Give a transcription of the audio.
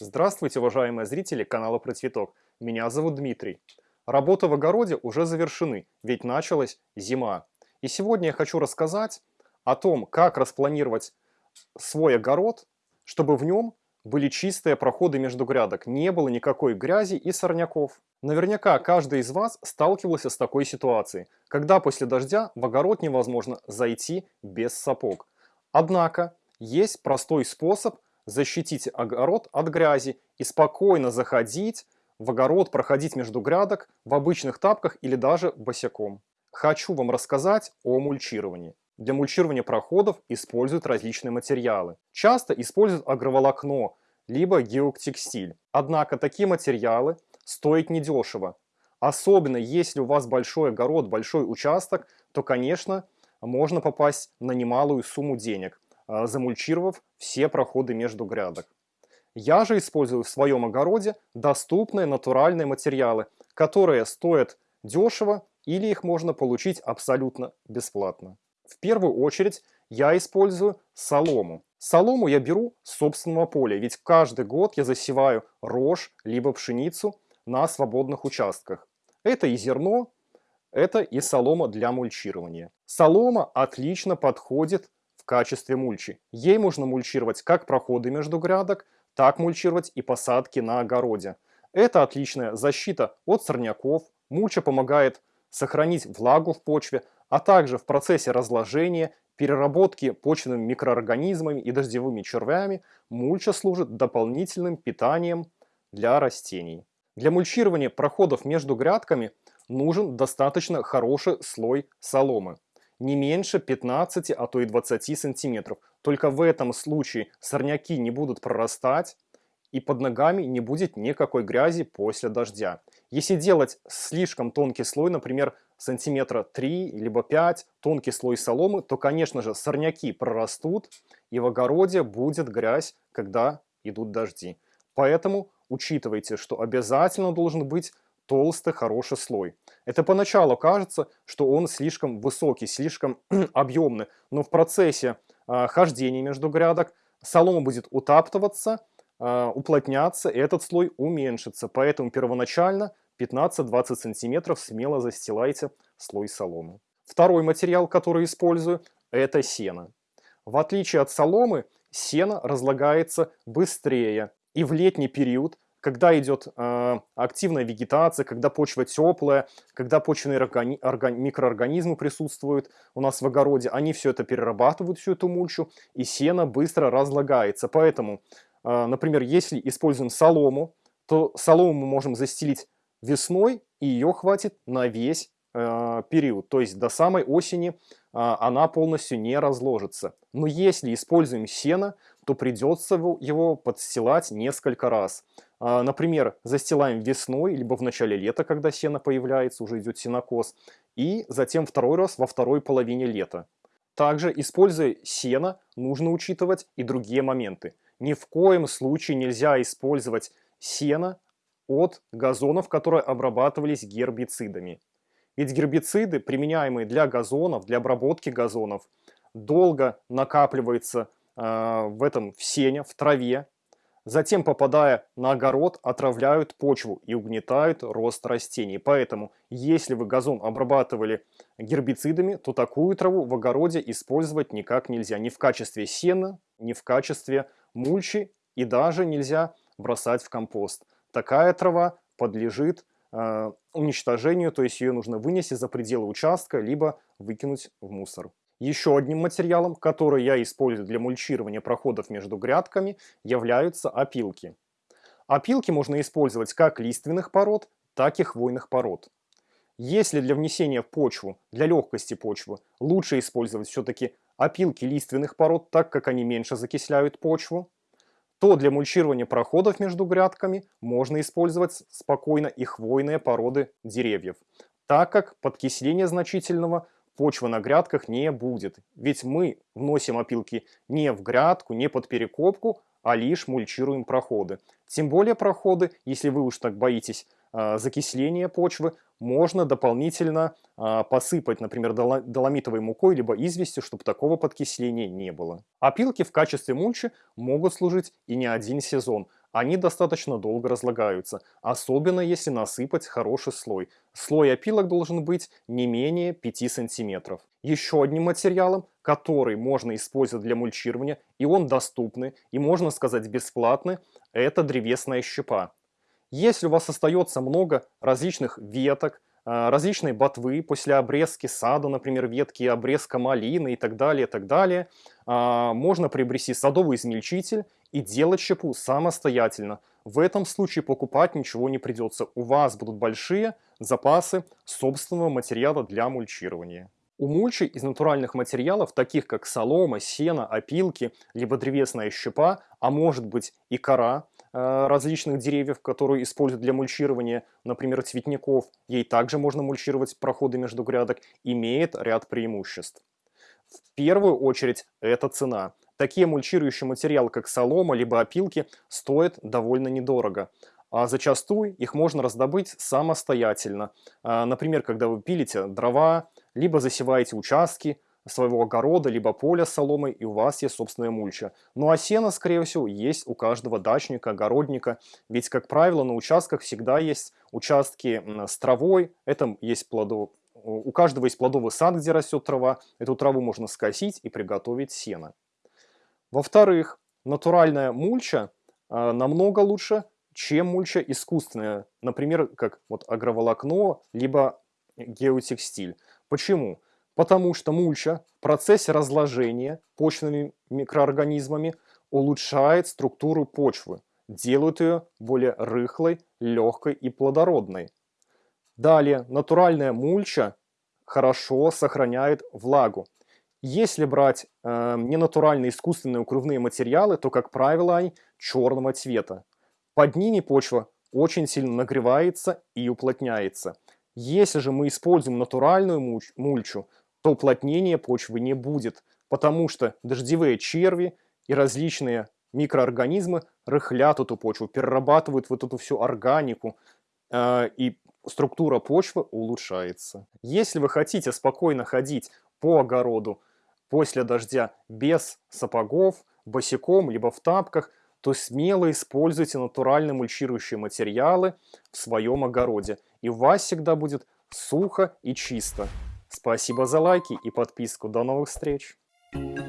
Здравствуйте, уважаемые зрители канала Про Цветок. Меня зовут Дмитрий. Работы в огороде уже завершены, ведь началась зима. И сегодня я хочу рассказать о том, как распланировать свой огород, чтобы в нем были чистые проходы между грядок, не было никакой грязи и сорняков. Наверняка каждый из вас сталкивался с такой ситуацией, когда после дождя в огород невозможно зайти без сапог. Однако есть простой способ защитить огород от грязи и спокойно заходить в огород, проходить между грядок в обычных тапках или даже босиком. Хочу вам рассказать о мульчировании. Для мульчирования проходов используют различные материалы. Часто используют агроволокно, либо геотекстиль. Однако такие материалы стоят недешево. Особенно если у вас большой огород, большой участок, то, конечно, можно попасть на немалую сумму денег – замульчировав все проходы между грядок. Я же использую в своем огороде доступные натуральные материалы, которые стоят дешево или их можно получить абсолютно бесплатно. В первую очередь я использую солому. Солому я беру с собственного поля, ведь каждый год я засеваю рожь либо пшеницу на свободных участках. Это и зерно, это и солома для мульчирования. Солома отлично подходит качестве мульчи. Ей можно мульчировать как проходы между грядок, так мульчировать и посадки на огороде. Это отличная защита от сорняков, мульча помогает сохранить влагу в почве, а также в процессе разложения, переработки почвенными микроорганизмами и дождевыми червями мульча служит дополнительным питанием для растений. Для мульчирования проходов между грядками нужен достаточно хороший слой соломы не меньше 15, а то и 20 сантиметров. Только в этом случае сорняки не будут прорастать, и под ногами не будет никакой грязи после дождя. Если делать слишком тонкий слой, например, сантиметра 3 либо 5, тонкий слой соломы, то, конечно же, сорняки прорастут, и в огороде будет грязь, когда идут дожди. Поэтому учитывайте, что обязательно должен быть толстый хороший слой. Это поначалу кажется, что он слишком высокий, слишком объемный, но в процессе э, хождения между грядок солома будет утаптываться, э, уплотняться, и этот слой уменьшится. Поэтому первоначально 15-20 сантиметров смело застилайте слой соломы. Второй материал, который использую, это сено. В отличие от соломы, сено разлагается быстрее. И в летний период когда идет э, активная вегетация, когда почва теплая, когда почвенные органи органи микроорганизмы присутствуют у нас в огороде, они все это перерабатывают, всю эту мульчу, и сено быстро разлагается. Поэтому, э, например, если используем солому, то солому мы можем застелить весной, и ее хватит на весь э, период. То есть до самой осени э, она полностью не разложится. Но если используем сено, то придется его подстилать несколько раз. А, например, застилаем весной, либо в начале лета, когда сено появляется, уже идет сенокос, и затем второй раз во второй половине лета. Также, используя сено, нужно учитывать и другие моменты. Ни в коем случае нельзя использовать сено от газонов, которые обрабатывались гербицидами. Ведь гербициды, применяемые для газонов, для обработки газонов, долго накапливаются э, в этом в сене, в траве, Затем, попадая на огород, отравляют почву и угнетают рост растений. Поэтому, если вы газон обрабатывали гербицидами, то такую траву в огороде использовать никак нельзя. Ни в качестве сена, ни в качестве мульчи и даже нельзя бросать в компост. Такая трава подлежит э, уничтожению, то есть ее нужно вынести за пределы участка, либо выкинуть в мусор. Еще одним материалом, который я использую для мульчирования проходов между грядками, являются опилки. Опилки можно использовать как лиственных пород, так и хвойных пород. Если для внесения в почву, для легкости почвы, лучше использовать все-таки опилки лиственных пород, так как они меньше закисляют почву, то для мульчирования проходов между грядками можно использовать спокойно и хвойные породы деревьев, так как подкисление значительного почва на грядках не будет. Ведь мы вносим опилки не в грядку, не под перекопку, а лишь мульчируем проходы. Тем более проходы, если вы уж так боитесь э, закисления почвы, можно дополнительно э, посыпать, например, доломитовой мукой, либо известью, чтобы такого подкисления не было. Опилки в качестве мульчи могут служить и не один сезон. Они достаточно долго разлагаются, особенно если насыпать хороший слой. Слой опилок должен быть не менее 5 сантиметров. Еще одним материалом, который можно использовать для мульчирования, и он доступный, и можно сказать бесплатный, это древесная щепа. Если у вас остается много различных веток, а, различные ботвы после обрезки сада, например, ветки обрезка малины и так далее, и так далее, а, можно приобрести садовый измельчитель и делать щепу самостоятельно. В этом случае покупать ничего не придется. У вас будут большие запасы собственного материала для мульчирования. У мульчи из натуральных материалов, таких как солома, сено, опилки, либо древесная щепа, а может быть и кора э, различных деревьев, которые используют для мульчирования, например, цветников, ей также можно мульчировать проходы между грядок, имеет ряд преимуществ. В первую очередь это цена. Такие мульчирующие материалы, как солома либо опилки, стоят довольно недорого. А зачастую их можно раздобыть самостоятельно. А, например, когда вы пилите дрова, либо засеваете участки своего огорода, либо поля с соломой, и у вас есть собственная мульча. Ну а сено, скорее всего, есть у каждого дачника, огородника. Ведь, как правило, на участках всегда есть участки с травой, это есть плодов... У каждого есть плодовый сад, где растет трава. Эту траву можно скосить и приготовить сено. Во-вторых, натуральная мульча э, намного лучше, чем мульча искусственная, например, как вот агроволокно, либо геотекстиль. Почему? Потому что мульча в процессе разложения почвенными микроорганизмами улучшает структуру почвы, делает ее более рыхлой, легкой и плодородной. Далее, натуральная мульча хорошо сохраняет влагу. Если брать э, ненатуральные искусственные укрывные материалы, то, как правило, они черного цвета. Под ними почва очень сильно нагревается и уплотняется. Если же мы используем натуральную мульч, мульчу, то уплотнения почвы не будет, потому что дождевые черви и различные микроорганизмы рыхлят эту почву, перерабатывают вот эту всю органику, э, и структура почвы улучшается. Если вы хотите спокойно ходить по огороду, после дождя без сапогов, босиком, либо в тапках, то смело используйте натуральные мульчирующие материалы в своем огороде. И у вас всегда будет сухо и чисто. Спасибо за лайки и подписку. До новых встреч! Thank you.